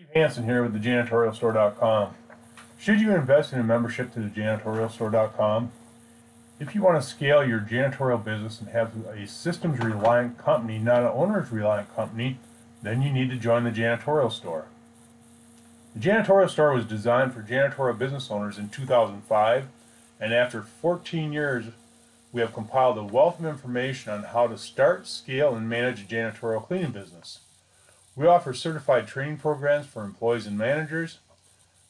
Steve Hansen here with the janitorialstore.com. Should you invest in a membership to the janitorialstore.com? If you want to scale your janitorial business and have a systems reliant company, not an owners reliant company, then you need to join the janitorial store. The janitorial store was designed for janitorial business owners in 2005, and after 14 years, we have compiled a wealth of information on how to start, scale, and manage a janitorial cleaning business. We offer certified training programs for employees and managers,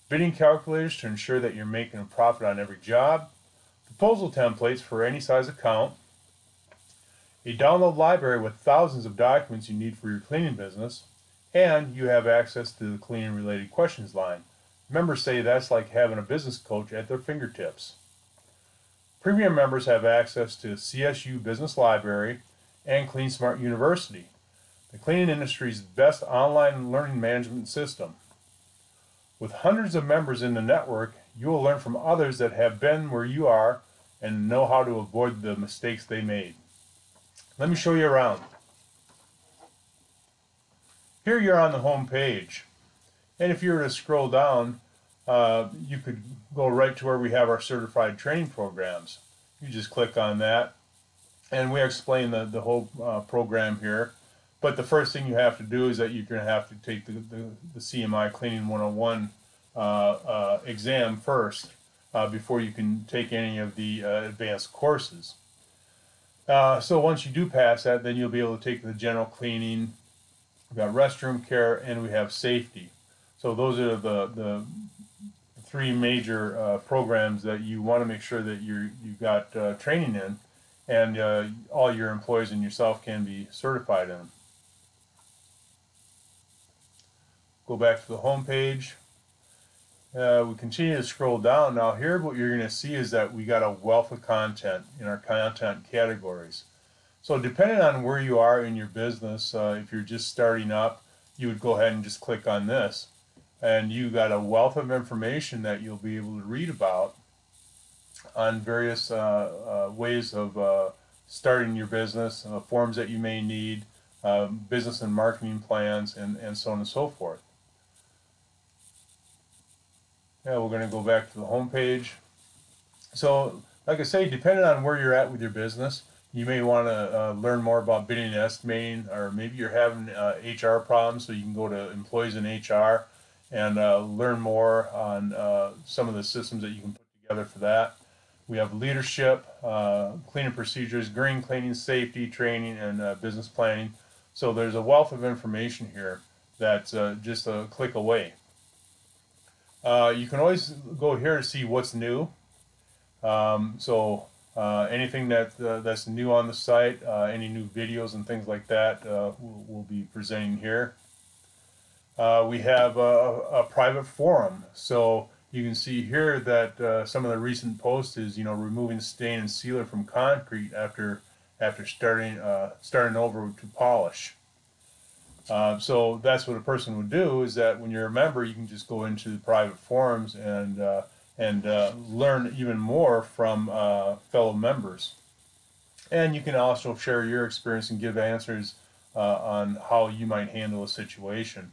bidding calculators to ensure that you're making a profit on every job, proposal templates for any size account, a download library with thousands of documents you need for your cleaning business, and you have access to the cleaning related questions line. Members say that's like having a business coach at their fingertips. Premium members have access to CSU Business Library and CleanSmart University, the cleaning industry's best online learning management system. With hundreds of members in the network, you will learn from others that have been where you are and know how to avoid the mistakes they made. Let me show you around. Here you're on the home page. And if you were to scroll down, uh, you could go right to where we have our certified training programs. You just click on that. And we explain the, the whole uh, program here. But the first thing you have to do is that you're going to have to take the, the, the CMI Cleaning 101 uh, uh, exam first uh, before you can take any of the uh, advanced courses. Uh, so once you do pass that, then you'll be able to take the general cleaning, we've got restroom care, and we have safety. So those are the, the three major uh, programs that you want to make sure that you're, you've got training in and all your employees and yourself can be certified in. Go back to the home page. Uh, we continue to scroll down. Now here what you're going to see is that we got a wealth of content in our content categories. So depending on where you are in your business, uh, if you're just starting up, you would go ahead and just click on this. And you got a wealth of information that you'll be able to read about on various uh, uh ways of uh, starting your business, uh, forms that you may need, um, business and marketing plans, and, and so on and so forth. Yeah, we're going to go back to the home page. So, like I say, depending on where you're at with your business, you may want to uh, learn more about bidding and estimating, or maybe you're having uh, HR problems, so you can go to employees in HR and uh, learn more on uh, some of the systems that you can put together for that. We have leadership, uh, cleaning procedures, green cleaning, safety, training, and uh, business planning. So there's a wealth of information here that's just a click away. Uh, you can always go here to see what's new. Um, so uh, anything that uh, that's new on the site, uh, any new videos and things like that, uh, we'll, we'll, be presenting here. We have a, a, private forum, so you can see here that some of the recent posts is you know removing stain and sealer from concrete after after starting starting over to polish. Uh, so that's what a person would do is that when you're a member, you can just go into the private forums and uh, and uh, learn even more from uh, fellow members. And you can also share your experience and give answers uh, on how you might handle a situation.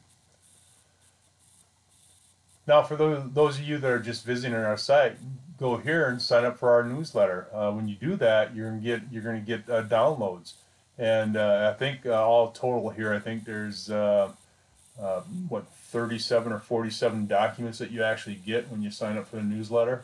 Now, for those, those of you that are just visiting our site, go here and sign up for our newsletter. Uh, when you do that, you're gonna get you're gonna get downloads. And uh, I think uh, all total here, I think there's uh, what 37 or 47 documents that you actually get when you sign up for the newsletter.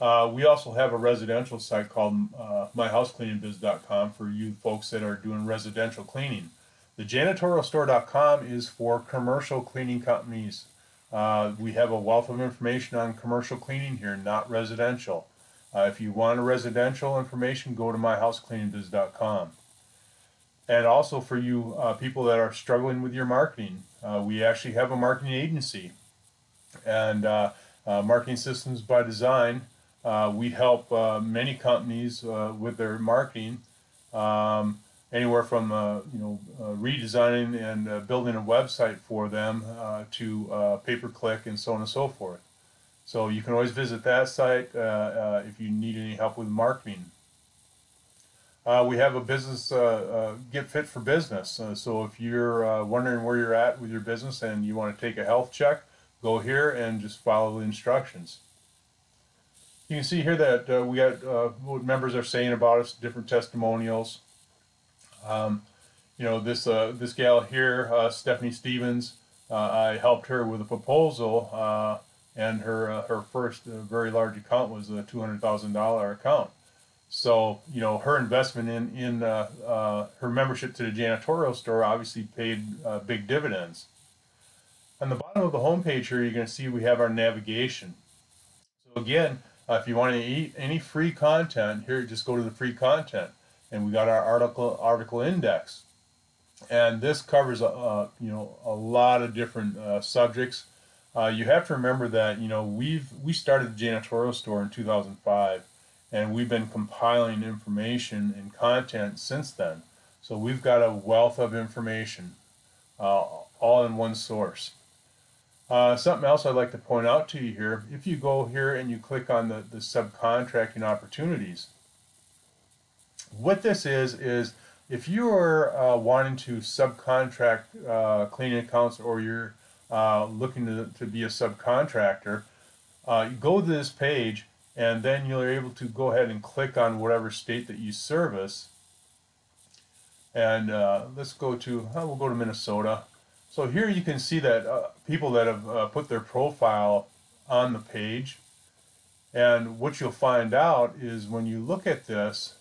Uh, we also have a residential site called uh, myhousecleaningbiz.com for you folks that are doing residential cleaning. The janitorialstore.com is for commercial cleaning companies. Uh, we have a wealth of information on commercial cleaning here, not residential. Uh, if you want a residential information, go to myhousecleaningbiz.com. And also for you uh, people that are struggling with your marketing, uh, we actually have a marketing agency. And uh, uh, Marketing Systems by Design, uh, we help many companies with their marketing, um, anywhere from you know redesigning and building a website for them to pay-per-click and so on and so forth. So you can always visit that site uh, uh, if you need any help with marketing. uh, we have a business uh, uh, get fit for business. Uh, so if you're wondering where you're at with your business and you want to take a health check, go here and just follow the instructions. You can see here that we got what members are saying about us, different testimonials. Um, you know, this this gal here, Stephanie Stevens, I helped her with a proposal, and her her first very large account was a two hundred thousand dollar account. So, you know, her investment in, in uh, uh, her membership to the janitorial store obviously paid uh, big dividends. On the bottom of the homepage here, you're going to see we have our navigation. So again, uh, if you want to eat any free content, here, just go to the free content. And we got our article article index. And this covers, uh, you know, a lot of different uh, you have to remember that, you know, we've, we started the janitorial store in 2005 and we've been compiling information and content since then. So we've got a wealth of information, uh, all in one source. Uh, something else I'd like to point out to you here, if you go here and you click on the, the subcontracting opportunities, what this is, is if you are uh, wanting to subcontract uh, cleaning accounts or you're uh, looking to, to be a subcontractor, uh, go to this page and then you're able to go ahead and click on whatever state that you service. And uh, let's go to oh, we'll go to Minnesota. So here you can see that uh, people that have uh, put their profile on the page. And what you'll find out is when you look at this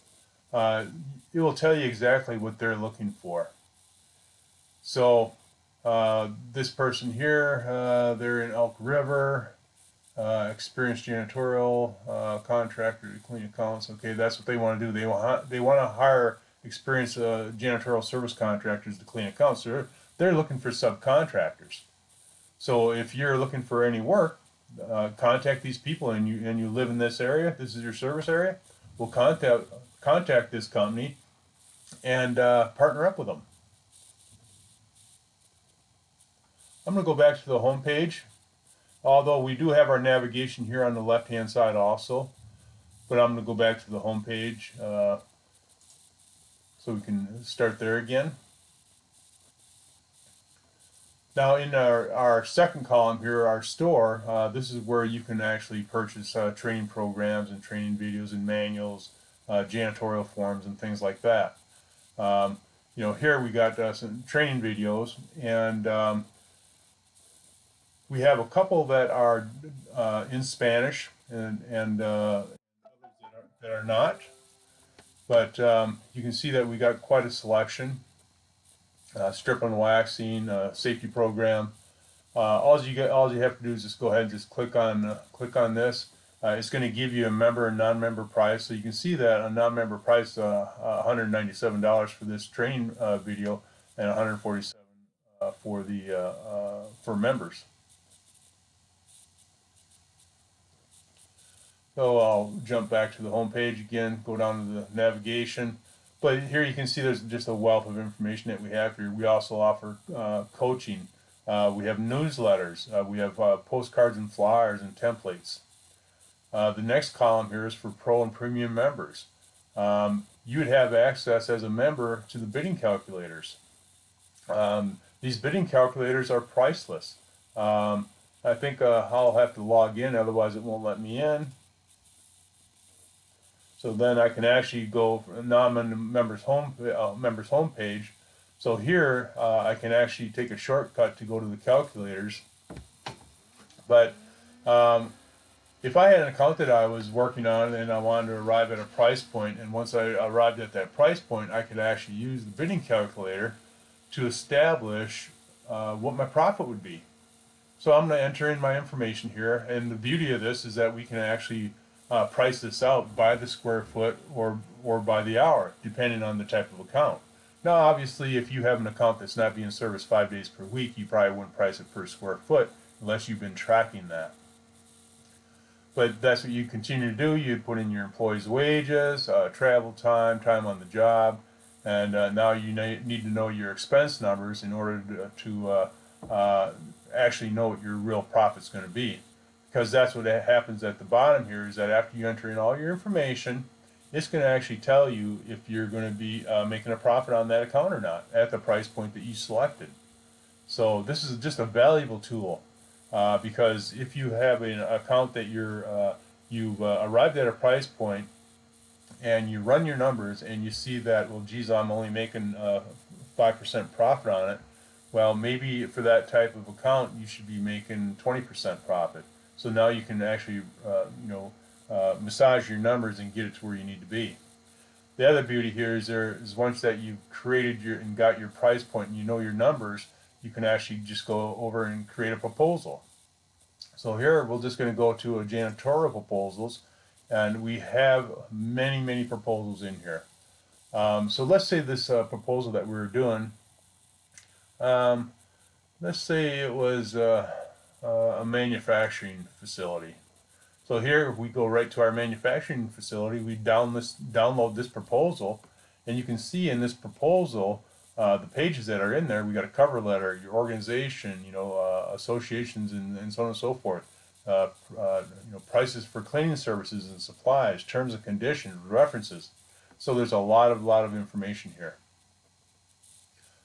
uh, it will tell you exactly what they're looking for. So uh, this person here uh, they're in Elk River uh, experienced janitorial uh, contractor to clean accounts. Okay, that's what they want to do. They want they want to hire experienced uh, janitorial service contractors to clean accounts. They're they're looking for subcontractors. So if you're looking for any work, contact these people, and you and you live in this area. This is your service area. We'll contact contact this company and partner up with them. I'm going to go back to the home page Although we do have our navigation here on the left hand side also. But I'm going to go back to the home page uh, so we can start there again. Now in our, our second column here, our store, uh, this is where you can actually purchase uh, training programs and training videos and manuals, uh, janitorial forms and things like that. Um, you know, here we got uh, some training videos and um, we have a couple that are uh, in Spanish and, and uh, others that are, that are, not. But um, you can see that we got quite a selection. Uh, strip and waxing, uh, safety program. Uh, all you get, all you have to do is just go ahead and just click on uh, click on this. it's going to give you a member and non-member price. So you can see that a non-member price, $197 for this training video, and 147 for the for members. So I'll jump back to the home page again, go down to the navigation. But here you can see there's just a wealth of information that we have here. We also offer uh, coaching. Uh, we have newsletters. Uh, we have uh, postcards and flyers and templates. Uh, the next column here is for pro and premium members. Um, you would have access as a member to the bidding calculators. Um, these bidding calculators are priceless. Um, I think uh, I'll have to log in, otherwise it won't let me in. So then I can actually go, now on the members home, uh, members home page. So here uh, I can actually take a shortcut to go to the calculators. But um, if I had an account that I was working on and I wanted to arrive at a price point, and once I arrived at that price point, I could actually use the bidding calculator to establish uh, what my profit would be. So I'm going to enter in my information here, and the beauty of this is that we can actually uh, price this out by the square foot or, or by the hour, depending on the type of account. Now, obviously, if you have an account that's not being serviced five days per week, you probably wouldn't price it per square foot unless you've been tracking that. But that's what you continue to do. You put in your employees' wages, uh, travel time, time on the job, and uh, now you need to know your expense numbers in order to, to uh, uh, actually know what your real profit's going to be because that's what happens at the bottom here is that after you enter in all your information it's going to actually tell you if you're going to be uh, making a profit on that account or not at the price point that you selected. So this is just a valuable tool uh, because if you have an account that you're uh, you've uh, arrived at a price point and you run your numbers and you see that well geez I'm only making uh, five percent profit on it well maybe for that type of account you should be making 20% profit so now you can actually uh, you know uh, massage your numbers and get it to where you need to be. The other beauty here is there is once that you've created your and got your price point and you know your numbers you can actually just go over and create a proposal. So here we're just going to go to a janitorial proposals and we have many many proposals in here. Um, so let's say this uh, proposal that we were doing um, let's say it was uh, uh, a manufacturing facility. So here if we go right to our manufacturing facility, we down this, download this proposal, and you can see in this proposal uh, the pages that are in there. We got a cover letter, your organization, you know, uh, associations, and, and so on and so forth. Uh, uh, you know, prices for cleaning services and supplies, terms and conditions, references. So there's a lot of lot of information here.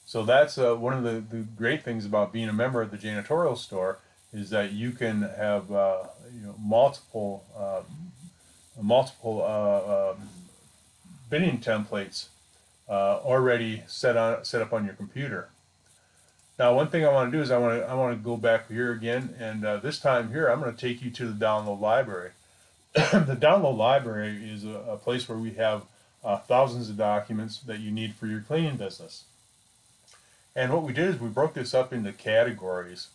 So that's uh, one of the, the great things about being a member of the janitorial store is that you can have uh, you know multiple uh, multiple uh, um, bidding templates uh, already set on set up on your computer. Now, one thing I want to do is I want to I want to go back here again, and uh, this time here I'm going to take you to the download library. the download library is a, a, place where we have thousands of documents that you need for your cleaning business. And what we did is we broke this up into categories.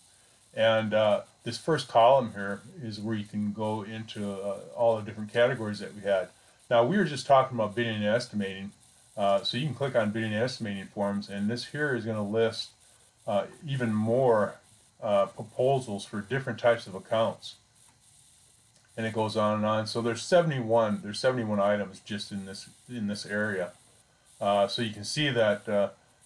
And uh, this first column here is where you can go into uh, all the different categories that we had. Now we were just talking about bidding and estimating. Uh, so you can click on bidding and estimating forms and this here is going to list uh, even more uh, proposals for different types of accounts. And it goes on and on. So there's 71, there's 71 items just in this in this area. Uh, so you can see that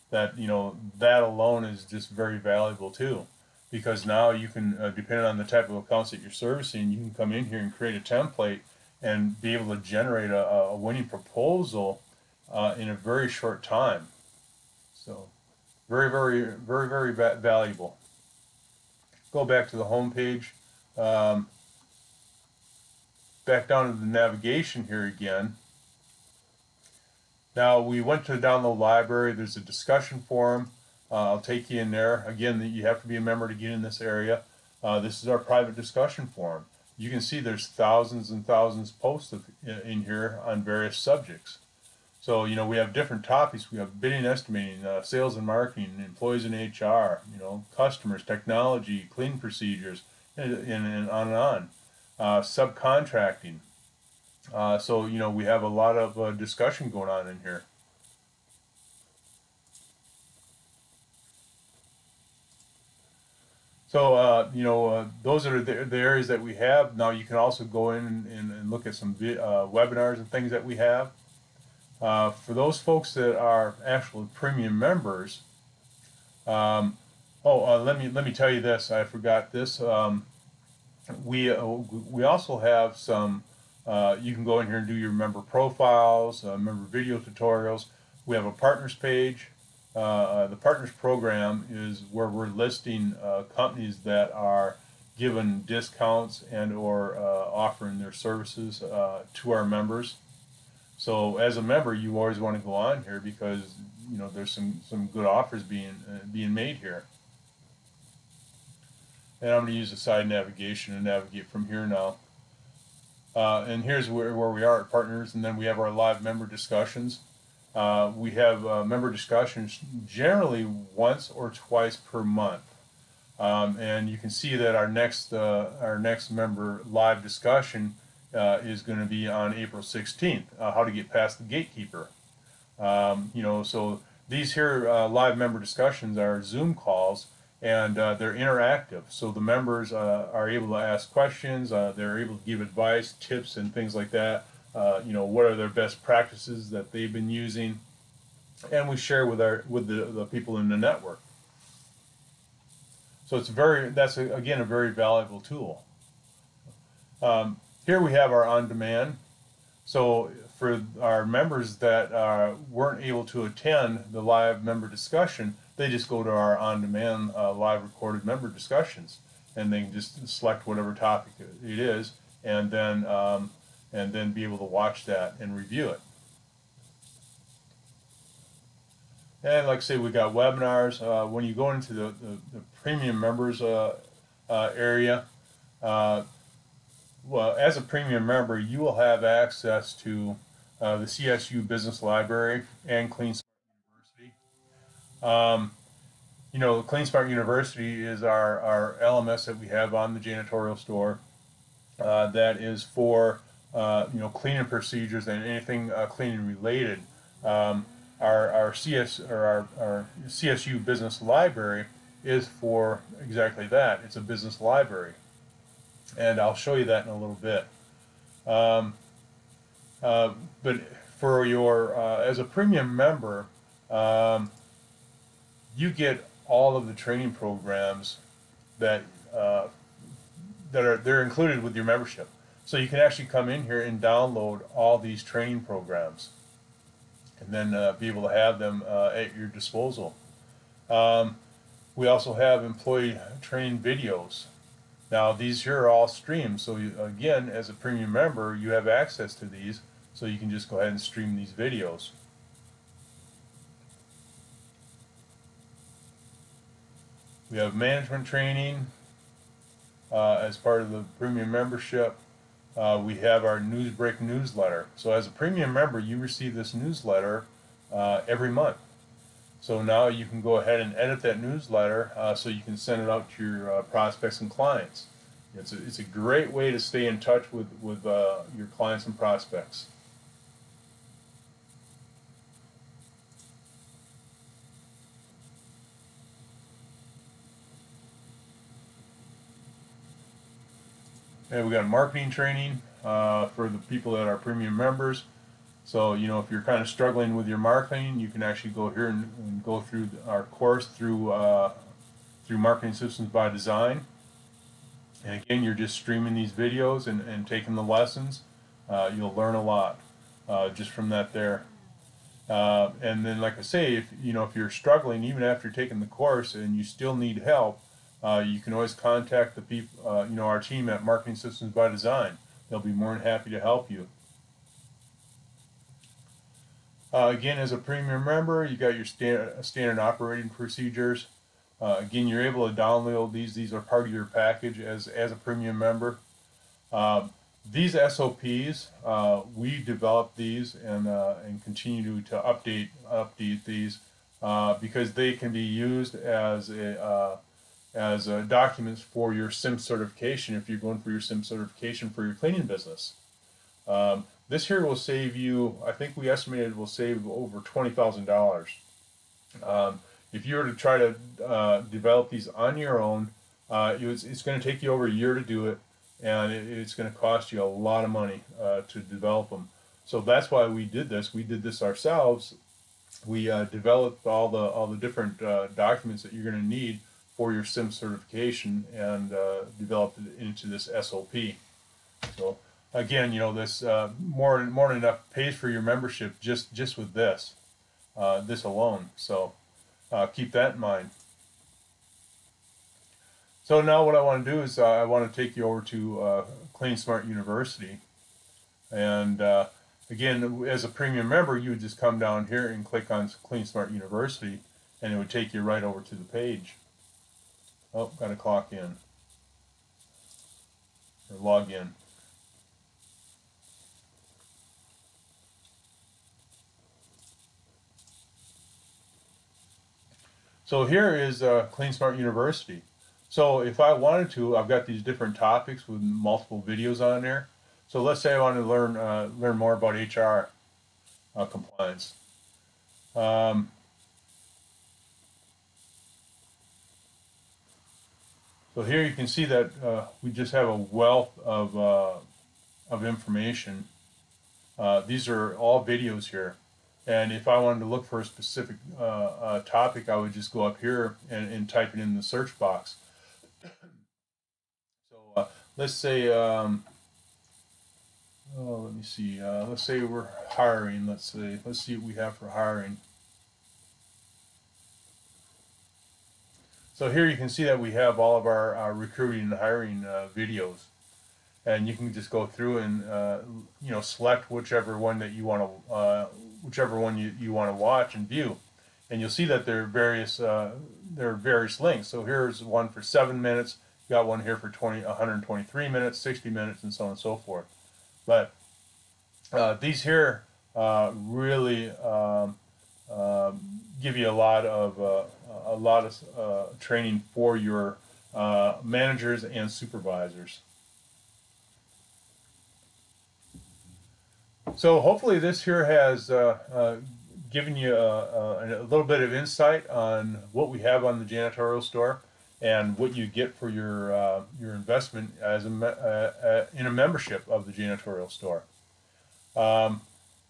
that you know that alone is just very valuable too because now you can uh, depending on the type of accounts that you're servicing you can come in here and create a template and be able to generate a, a winning proposal uh, in a very short time so very very very very va valuable go back to the home page um, back down to the navigation here again now we went to the download library. There's a discussion forum. Uh, I'll take you in there. Again, you have to be a member to get in this area. Uh, this is our private discussion forum. You can see there's thousands and thousands posted in here on various subjects. So, you know, we have different topics. We have bidding, estimating, uh, sales and marketing, employees in HR, you know, customers, technology, clean procedures, and, and, and on and on. Uh, subcontracting, uh, so, you know, we have a lot of uh, discussion going on in here. So, uh, you know, uh, those are the, the, areas that we have. Now, you can also go in and, and, and look at some uh, webinars and things that we have. Uh, for those folks that are actual premium members, um, oh, let me let me tell you this. I forgot this. Um, we we also have some uh, you can go in here and do your member profiles, uh, member video tutorials. We have a partners page. Uh, uh the partners program is where we're listing uh, companies that are given discounts and or uh, offering their services to our members. So as a member, you always want to go on here because you know there's some some good offers being being made here. And I'm going to use the side navigation to navigate from here now. Uh, and here's where, where we are at partners, and then we have our live member discussions. Uh, we have uh, member discussions generally once or twice per month. Um, and you can see that our next uh, our next member live discussion uh, is going to be on April 16th, uh, how to get past the gatekeeper. Um, you know, so these here live member discussions are Zoom calls and they're interactive. So the members are able to ask questions, they're able to give advice, tips, and things like that. Uh, you know, what are their best practices that they've been using, and we share with our with the, the people in the network. So it's very that's a, again a very valuable tool. Um, here we have our on-demand. So for our members that uh, weren't able to attend the live member discussion, they just go to our on-demand uh, live recorded member discussions, and they just select whatever topic it is, and then um, and then be able to watch that and review it. And like I say, we got webinars. Uh, when you go into the, the, the premium members uh, uh, area, uh, well, as a premium member, you will have access to uh, the CSU Business Library and CleanSmart University. Um, you know, CleanSmart University is our, our LMS that we have on the janitorial store uh, that is for, you know, cleaning procedures and anything cleaning related. Um, our, our CS or our, our CSU business library is for exactly that. It's a business library. And I'll show you that in a little bit. Um, uh, but for your, uh, as a premium member, um, you get all of the training programs that, uh, that are, they're included with your membership. So you can actually come in here and download all these training programs and then uh, be able to have them uh, at your disposal. Um, we also have employee training videos. Now these here are all streamed, so you, again, as a premium member, you have access to these, so you can just go ahead and stream these videos. We have management training uh, as part of the premium membership uh, we have our Newsbreak newsletter. So as a premium member, you receive this newsletter uh, every month. So now you can go ahead and edit that newsletter uh, so you can send it out to your uh, prospects and clients. It's a, it's a great way to stay in touch with, with uh, your clients and prospects. And we got marketing training uh, for the people that are premium members. So, you know, if you're kind of struggling with your marketing, you can actually go here and, and go through our course through uh, through Marketing Systems by Design. And again, you're just streaming these videos and, and taking the lessons. Uh, you'll learn a lot uh, just from that there. Uh, and then, like I say, if you know if you're struggling, even after taking the course, and you still need help, uh, you can always contact the people, uh, you know, our team at Marketing Systems by Design. They'll be more than happy to help you. Uh, again, as a premium member, you got your standard, standard operating procedures. Uh, again, you're able to download these. These are part of your package as, as a premium member. Um, these SOPs, uh, we developed these and, uh, and continue to update, update these because they can be used as a as uh, documents for your CIMS certification if you're going for your CIMS certification for your cleaning business. Um, this here will save you, I think we estimated will save over $20,000. Um, if you were to try to uh, develop these on your own, uh, it was, it's going to take you over a year to do it, and it, it's going to cost you a lot of money uh, to develop them. So that's why we did this. We did this ourselves. We uh, developed all the all the different uh, documents that you're going to need for your CIMS certification and uh, developed it into this SOP. So again, you know, this uh, more more than enough pays for your membership just just with this, uh, this alone. So uh, keep that in mind. So now what I want to do is uh, I want to take you over to uh, CleanSmart University. And again, as a premium member, you would just come down here and click on Clean Smart University and it would take you right over to the page. Oh, got to clock in. Or log in. So here is uh, CleanSmart University. So if I wanted to, I've got these different topics with multiple videos on there. So let's say I want to learn uh, learn more about HR uh, compliance. Um, So here you can see that uh, we just have a wealth of, uh, of information. Uh, these are all videos here. And if I wanted to look for a specific uh, uh, topic, I would just go up here and, and type it in the search box. so uh, let's say, um, oh, let me see. Let's say we're hiring. Let's say let's see what we have for hiring. So here you can see that we have all of our, our recruiting and hiring uh, videos. And you can just go through and, uh, you know, select whichever one that you want to, uh, whichever one you, you want to watch and view. And you'll see that there are various, uh, there are various links. So here's one for seven minutes. Got one here for 20, 123 minutes, 60 minutes, and so on and so forth. But uh, these here uh, really um, um, give you a lot of uh, a lot of uh, training for your uh, managers and supervisors. So hopefully this here has uh, uh, given you a, a, little bit of insight on what we have on the janitorial store and what you get for your uh, your investment as a in a membership of the janitorial store. Um,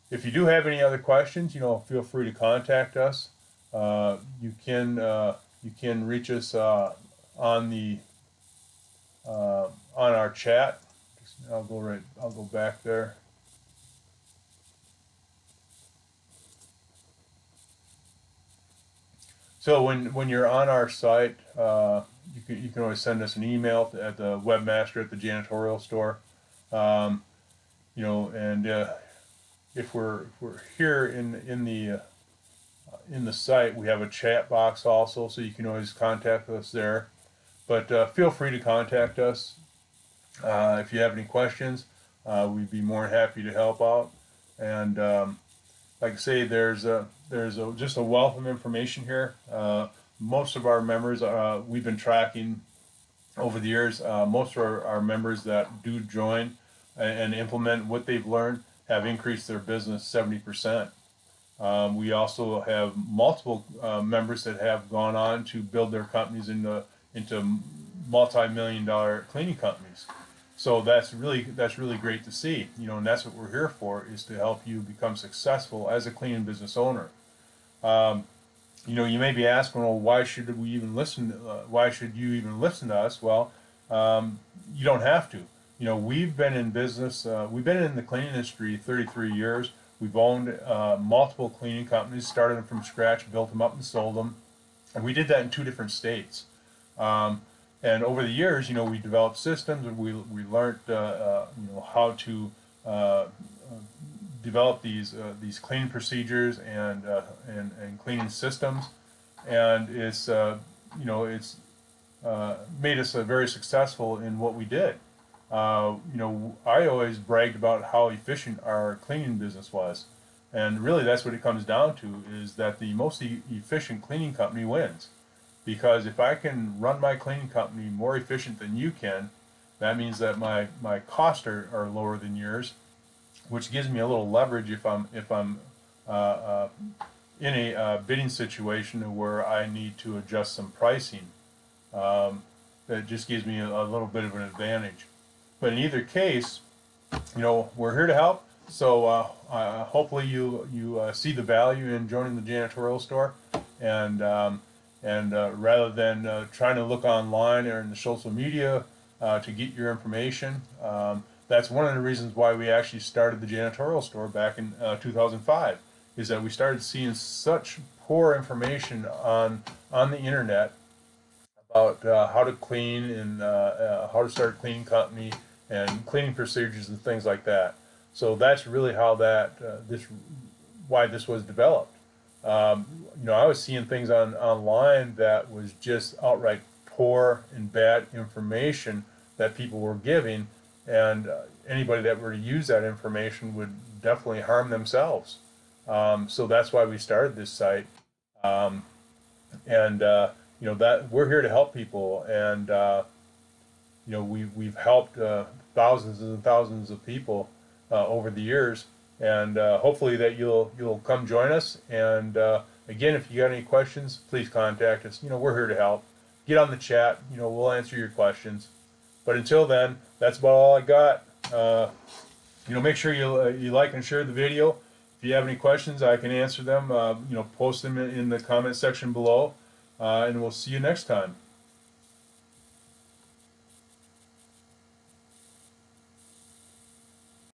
if you do have any other questions, you know, feel free to contact us. Uh, you can uh, you can reach us uh, on the uh, on our chat. I'll go right. I'll go back there. So when when you're on our site, uh, you can you can always send us an email at the webmaster at the janitorial store. Um, you know, and if we're if we're here in in the uh, in the site, we have a chat box also, so you can always contact us there. But uh, feel free to contact us uh, if you have any questions. Uh, we'd be more than happy to help out. And um, like I say, there's a there's a, just a wealth of information here. Uh, most of our members, uh, we've been tracking over the years. most of our, our members that do join and implement what they've learned have increased their business 70%. Um, we also have multiple uh, members that have gone on to build their companies into into multi-million dollar cleaning companies. So that's really that's really great to see. You know, and that's what we're here for is to help you become successful as a cleaning business owner. Um, you know, you may be asking, well, why should we even listen? uh, why should you even listen to us? Well, um, you don't have to you know, we've been in business, uh, we've been in the cleaning industry 33 years. We've owned uh, multiple cleaning companies, started them from scratch, built them up and sold them. And we did that in two different states. Um, and over the years, you know, we developed systems and we, we learned, uh, uh you know, how to uh, develop these, uh, these cleaning procedures and, and, and cleaning systems. And it's, you know, it's made us very successful in what we did. Uh, you know, I always bragged about how efficient our cleaning business was. And really that's what it comes down to is that the most e efficient cleaning company wins. Because if I can run my cleaning company more efficient than you can, that means that my, my costs are, are lower than yours, which gives me a little leverage if I'm, if I'm uh, uh, in a uh, bidding situation where I need to adjust some pricing. Um, that just gives me a, a little bit of an advantage. But in either case, you know, we're here to help. So uh, uh, hopefully you you uh, see the value in joining the janitorial store, and um, and uh, rather than uh, trying to look online or in the social media uh, to get your information, um, that's one of the reasons why we actually started the janitorial store back in 2005. Is that we started seeing such poor information on on the internet about how to clean and how to start a cleaning company and cleaning procedures and things like that. So that's really how that uh, this why this was developed. Um, you know, I was seeing things on online that was just outright poor and bad information that people were giving, and uh, anybody that were to use that information would definitely harm themselves. Um, so that's why we started this site, um, and uh, you know that we're here to help people and uh, you know, we, we've helped uh, thousands and thousands of people uh, over the years. And uh, hopefully that you'll, you'll come join us. And uh, again, if you got any questions, please contact us. You know, we're here to help. Get on the chat. You know, we'll answer your questions. But until then, that's about all I got. Uh, you know, make sure you, uh, you like and share the video. If you have any questions, I can answer them. you know, post them in the comment section below. and we'll see you next time.